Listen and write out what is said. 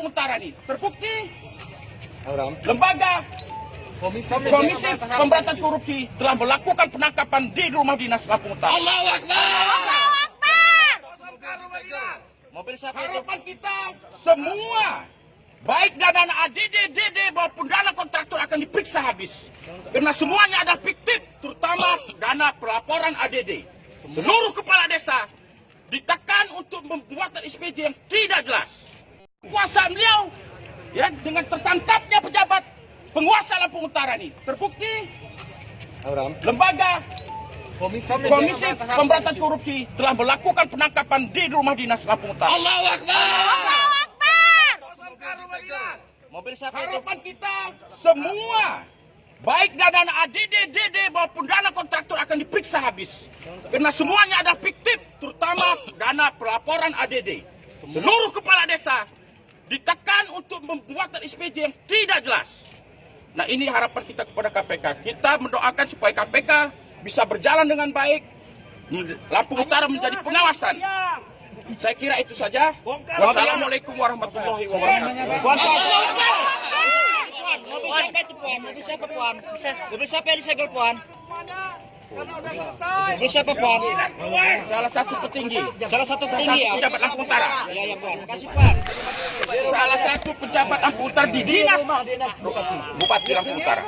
Lampung Utara nih terbukti lembaga Komisi. Komisi Pemberantasan Korupsi telah melakukan penangkapan di rumah dinas Lampung Utara. Allahu Akbar. Mobil siapa Harapan kita semua baik dana ADD, DD maupun dana kontraktor akan diperiksa habis. Karena semuanya ada fiktif, terutama dana pelaporan ADD. Seluruh kepala desa ditekan untuk membuat SPJ yang tidak jelas. Ya dengan tertangkapnya pejabat penguasa Lampung Utara ini terbukti Orang. lembaga Komisi. Komisi Pemberantasan Korupsi telah melakukan penangkapan di rumah dinas Lampung Utara. Allahu Akbar. Mobil siapa Harapan kita semua baik dana ADD, DD maupun dana kontraktor akan diperiksa habis. Karena semuanya ada fiktif, terutama dana pelaporan ADD. Seluruh kepala desa ditekan untuk membuat SPJ yang tidak jelas. Nah ini harapan kita kepada KPK. Kita mendoakan supaya KPK bisa berjalan dengan baik. Lampung Utara menjadi pengawasan. Saya kira itu saja. Wassalamualaikum warahmatullahi wabarakatuh. Mobil siapa itu Puan? Mobil siapa Puan? Mobil siapa yang disegel Puan? Mobil siapa Puan? Salah satu petinggi. Salah satu petinggi ya? pejabat Lampung Utara. Iya, iya Puan. Kasih Puan. Salah satu pejabat Lampung Utara di dinas Bupati Lampung Utara.